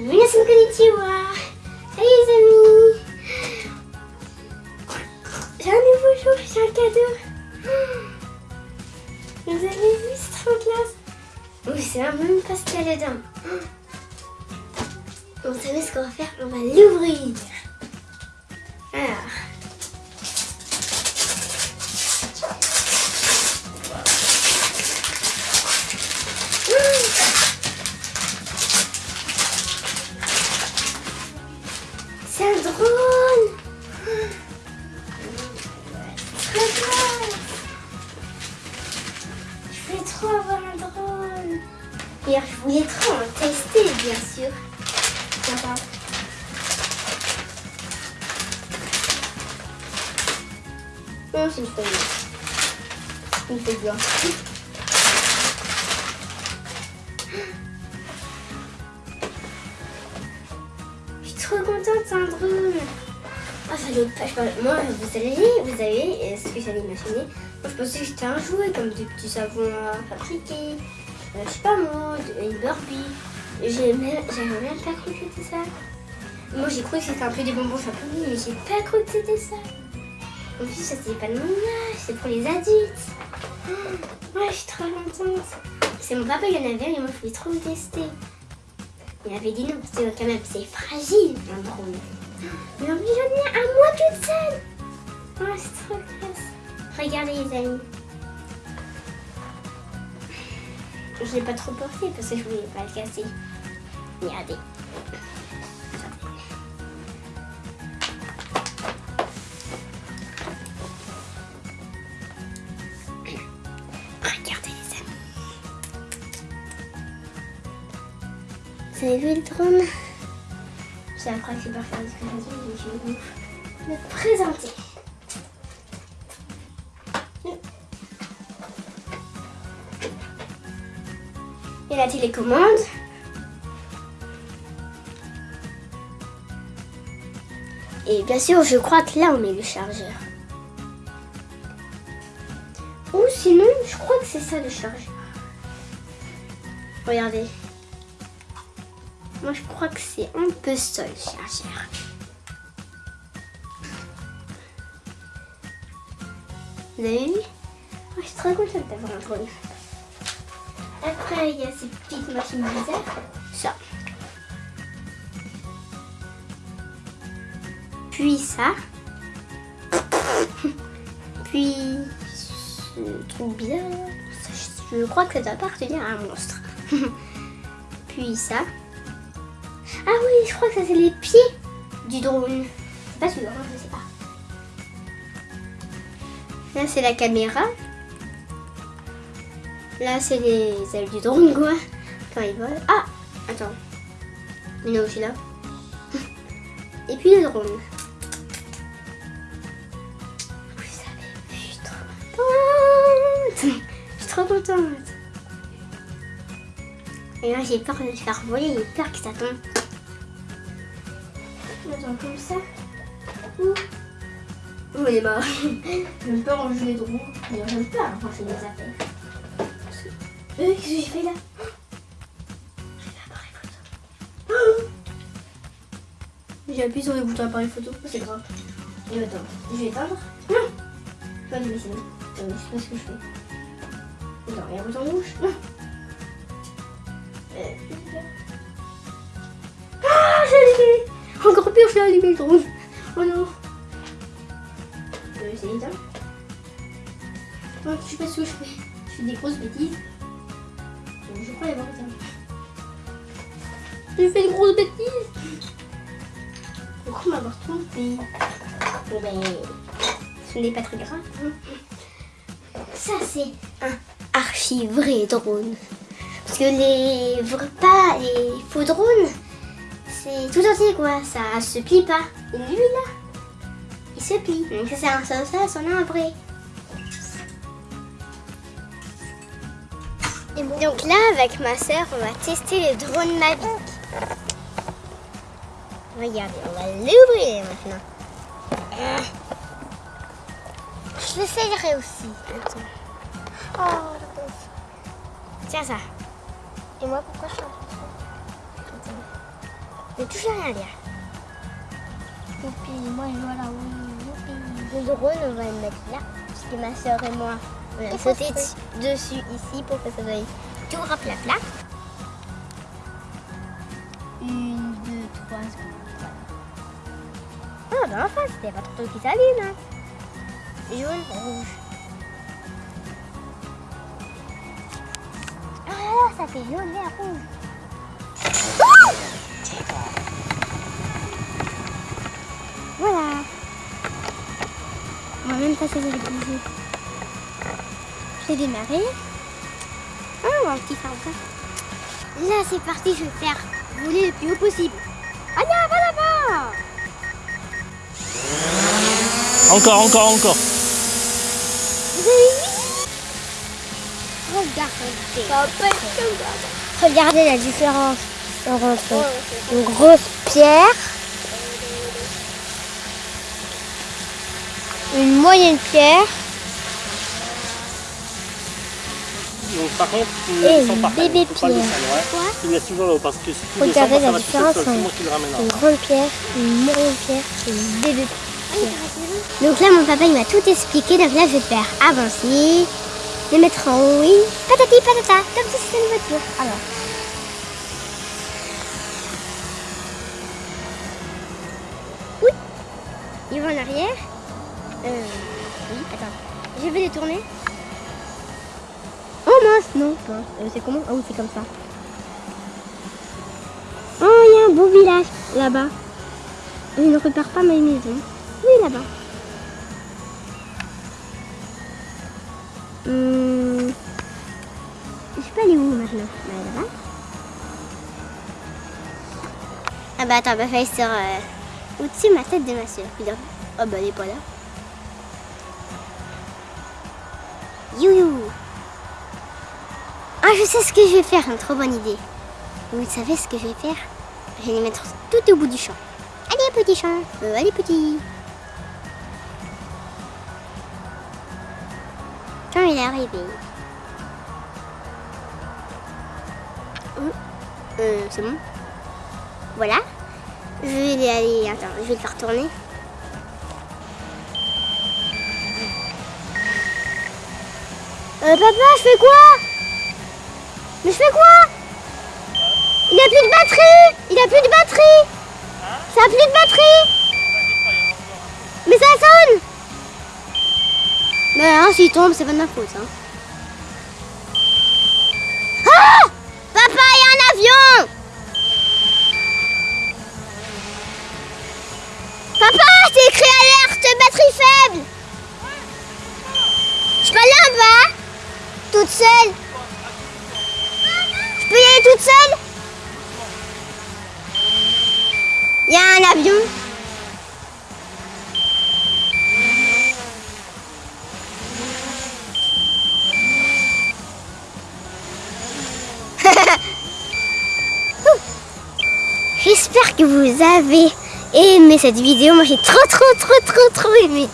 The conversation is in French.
Minasan konnichiwa Salut les amis. J'ai un nouveau jour, j'ai un cadeau. Vous avez vu, c'est trop classe. Oui, c'est un même pastel dedans. Vous savez ce qu'on va faire? On va l'ouvrir trop avoir un drone D'ailleurs, je voulais trop en tester, bien sûr. Sympa. Non, c'est feuille. Une feuille blanche. Je suis trop contente, c'est un drone. Ah, ça doit pas. Moi, vous savez, vous savez, ce que j'allais imaginer. Je pensais que c'était un jouet, comme des petits savons à fabriquer. Euh, je sais pas moi, de- une Barbie. J'ai même, j'avais même pas cru que c'était ça. Moi, j'ai cru que c'était un peu des bonbons champignons, mais j'ai pas cru que c'était ça. En plus, ça c'est pas de mon âge, c'est pour les adultes. Oh, ouais, je suis trop contente. C'est mon papa, il en avait un et moi, je voulais trop le tester. Il avait dit non, parce que quand même, c'est fragile, un drone. Mais en plus, j'en ai un moi toute seule. Oh, c'est trop classe. Regardez, les amis. Je l'ai pas trop porté parce que je voulais pas le casser. Regardez. Regardez les amis. Vous avez vu le drone? C'est après que c'est pas faire ce que je vais vous le présenter. Et la télécommande. Et bien sûr, je crois que là, on met le chargeur. Ou sinon, je crois que c'est ça le chargeur. Regardez. Moi, je crois que c'est un peu ça le chargeur. Vous avez vu? Moi, Je suis très contente d'avoir un drone. Après, il y a ces petites machines bizarres. Ça. Puis ça. Puis ce truc bizarre. Je crois que ça doit appartenir à un monstre. Puis ça. Ah oui, je crois que ça c'est les pieds du drone. C'est pas hein, je sais pas. Là c'est la caméra. Là, c'est les ailes du drone, quoi. Quand il vole. Ah Attends. Mais non, aussi là. Et puis le drone. Vous avez vu, je suis trop contente. Je suis trop contente. Et là, j'ai peur de le faire voler. J'ai peur que ça tombe. Attends, comme ça. Ouh. Il est marre. J'aime pas ranger les drones. J'aime pas ranger les affaires. Euh, qu'est-ce que j'ai fait là J'ai appuyé sur le bouton appareil photo, c'est grave. Et attends, je vais éteindre. Non Je vais. Euh, je sais pas ce que je fais. Attends, il y a un bouton rouge. Non Euh, Ah, j'ai allumé Encore pire, j'ai allumé le drone. Oh non Euh, c'est éteint. Oh, je sais pas ce que je fais. Je fais des grosses bêtises. Ça. J'ai fait une grosse bêtise. Pourquoi m'avoir trompé Bon ben, ce n'est pas très grave. hein. Ça c'est un archi vrai drone. Parce que les vrais pas, les faux drones, c'est tout entier quoi. Ça se plie pas. Et lui là, il se plie. Donc ça c'est un ça, ça, c'en a un vrai. Donc là, avec ma soeur, on va tester le drone Mavic. Regardez, on va l'ouvrir maintenant. Ah. Je l'essayerai aussi. Attends. Oh. Tiens ça. Et moi, pourquoi je suis. Je vais toujours rien lire. Youpi, moi je vois là. Le drone, on va le mettre là. Parce que ma soeur et moi, on a Il faut sauté dessus ici pour que ça soit tout à plat plat. Une, deux, trois secondes. Ah, ben enfin, c'était pas trop qui s'allume. Hein. Jaune, rouge. Ah ça fait jaune, vert, rouge. Voilà. On va même J'ai démarré. Va un petit ça. Là, c'est parti, je vais faire voler le plus haut possible. Ah non, pas là-bas Encore, encore, encore. Regardez. Va. Regardez la différence entre une grosse pierre, une moyenne pierre Donc par contre, Et descends une pas. bébé Faut pas le ouais. Quoi Tu laisses toujours là-haut parce que si tu ça va tout seul, c'est moi qui le ramènera. une grande pierre, une moyenne pierre et une bébé pierre. Donc là, mon papa, il m'a tout expliqué. Donc là, je vais faire avancer, les mettre en haut, oui, patati patata, comme si c'était une voiture. Alors. Oui, il va en arrière. Euh, oui, attends. Je vais les tourner. Mince, non. Euh, c'est comment? Ah oui, c'est comme ça. Oh, il y a un beau village là-bas. Je ne repère pas ma maison. Oui, là-bas. Hum... Je peux aller où maintenant Bah, là-bas. Ah bah attends, bah fallait sur euh, au-dessus de ma tête de ma soeur. Oh bah elle est pas là. Youhou Ah je sais ce que je vais faire, une trop bonne idée. Vous savez ce que je vais faire? Je vais les mettre tout au bout du champ. Allez petit champ, Euh, allez petit. Quand il est arrivé. Hum, Euh, c'est bon. Voilà. Je vais les aller. Attends, je vais le faire tourner. Euh, papa, je fais quoi? Mais je fais quoi? Il a plus de batterie Il a plus de batterie Ça a plus de batterie Mais ça sonne Mais hein, s'il tombe, c'est pas de ma faute. Hein. Il y a un avion J'espère que vous avez aimé cette vidéo. Moi j'ai trop trop trop trop trop aimé.